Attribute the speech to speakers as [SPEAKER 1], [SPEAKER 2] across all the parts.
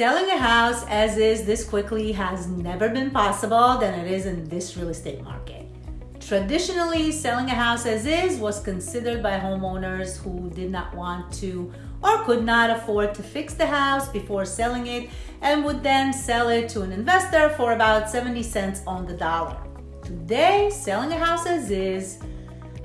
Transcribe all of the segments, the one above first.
[SPEAKER 1] Selling a house as is this quickly has never been possible than it is in this real estate market. Traditionally, selling a house as is was considered by homeowners who did not want to or could not afford to fix the house before selling it and would then sell it to an investor for about 70 cents on the dollar. Today, selling a house as is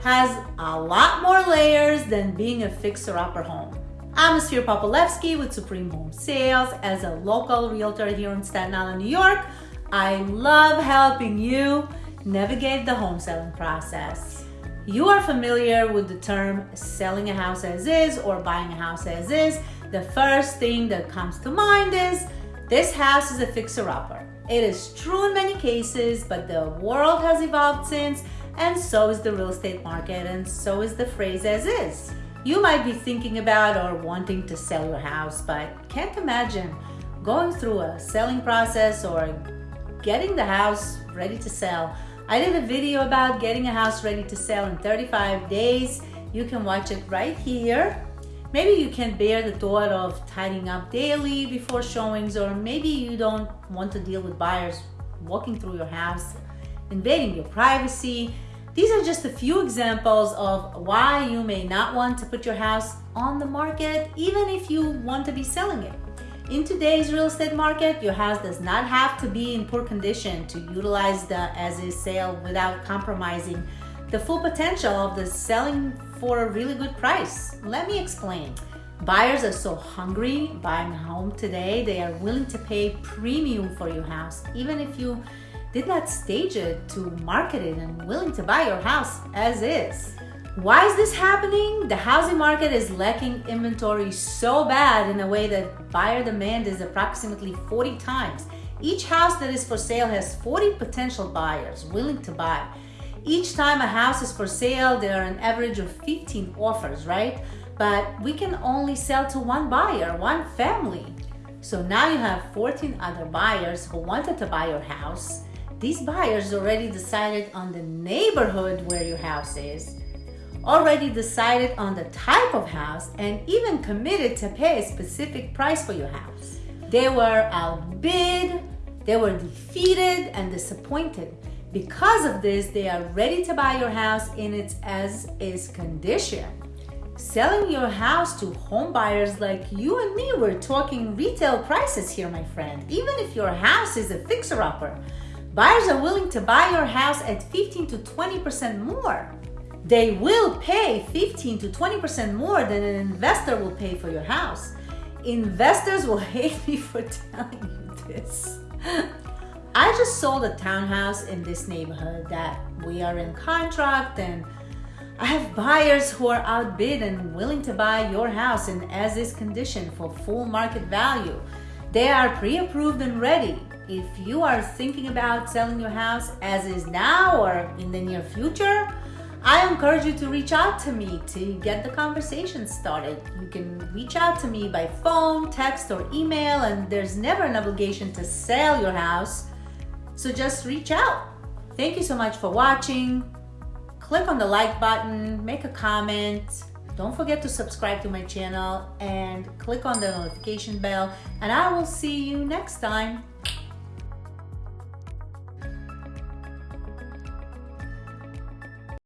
[SPEAKER 1] has a lot more layers than being a fixer-upper home. I'm Ophir Popolevsky with Supreme Home Sales. As a local realtor here in Staten Island, New York, I love helping you navigate the home selling process. You are familiar with the term selling a house as is or buying a house as is. The first thing that comes to mind is this house is a fixer-upper. It is true in many cases, but the world has evolved since, and so is the real estate market, and so is the phrase as is. You might be thinking about or wanting to sell your house, but can't imagine going through a selling process or getting the house ready to sell. I did a video about getting a house ready to sell in 35 days. You can watch it right here. Maybe you can't bear the thought of tidying up daily before showings, or maybe you don't want to deal with buyers walking through your house, invading your privacy, these are just a few examples of why you may not want to put your house on the market even if you want to be selling it. In today's real estate market, your house does not have to be in poor condition to utilize the as-is sale without compromising the full potential of the selling for a really good price. Let me explain. Buyers are so hungry buying a home today, they are willing to pay premium for your house, even if you did not stage it to market it and willing to buy your house as is. Why is this happening? The housing market is lacking inventory so bad in a way that buyer demand is approximately 40 times. Each house that is for sale has 40 potential buyers willing to buy. Each time a house is for sale, there are an average of 15 offers, right? But we can only sell to one buyer, one family. So now you have 14 other buyers who wanted to buy your house these buyers already decided on the neighborhood where your house is, already decided on the type of house, and even committed to pay a specific price for your house. They were outbid, they were defeated and disappointed. Because of this, they are ready to buy your house in its as-is condition. Selling your house to home buyers like you and me, we're talking retail prices here, my friend. Even if your house is a fixer-upper, Buyers are willing to buy your house at 15 to 20% more. They will pay 15 to 20% more than an investor will pay for your house. Investors will hate me for telling you this. I just sold a townhouse in this neighborhood that we are in contract and I have buyers who are outbid and willing to buy your house in as is condition for full market value. They are pre-approved and ready. If you are thinking about selling your house as is now or in the near future, I encourage you to reach out to me to get the conversation started. You can reach out to me by phone, text, or email, and there's never an obligation to sell your house. So just reach out. Thank you so much for watching. Click on the like button, make a comment. Don't forget to subscribe to my channel and click on the notification bell, and I will see you next time.